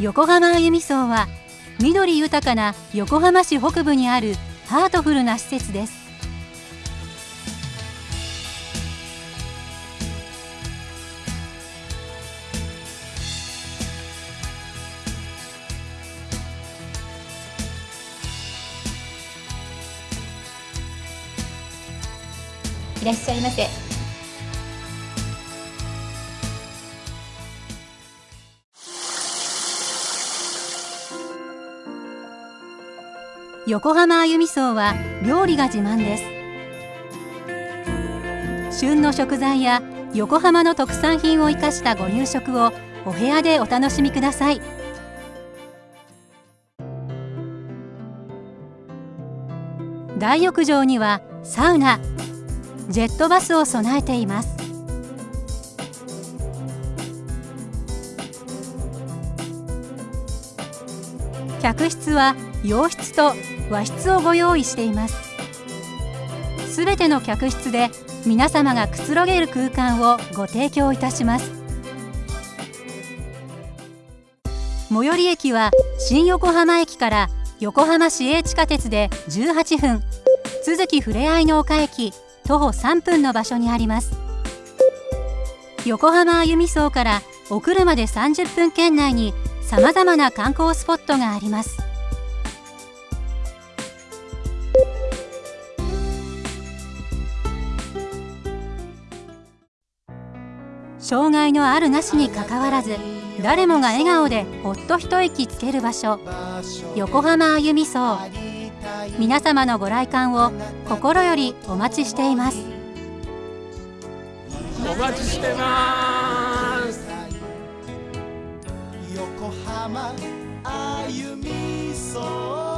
横浜あゆみ荘は緑豊かな横浜市北部にあるハートフルな施設です。いらっしゃいませ。横浜あゆみ荘は料理が自慢です。旬の食材や横浜の特産品を生かしたご夕食をお部屋でお楽しみください。大浴場にはサウナジェットバスを備えています。客室は洋室と和室をご用意しています。すべての客室で皆様がくつろげる空間をご提供いたします。最寄り駅は新横浜駅から横浜市営地下鉄で18分都築ふれあいの丘駅徒歩3分の場所にあります。横浜あゆみ荘からお車で30分圏内にさまざまな観光スポットがあります。障害のあるなしにかかわらず誰もが笑顔でほっと一息つける場所。横浜あゆみ荘。皆様のご来館を心よりお待ちしています。お待ちしてます。横浜あゆみ荘。